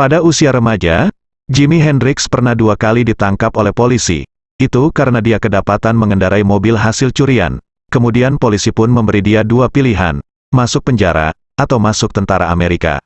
Pada usia remaja, Jimi Hendrix pernah dua kali ditangkap oleh polisi. Itu karena dia kedapatan mengendarai mobil hasil curian. Kemudian polisi pun memberi dia dua pilihan, masuk penjara, atau masuk tentara Amerika.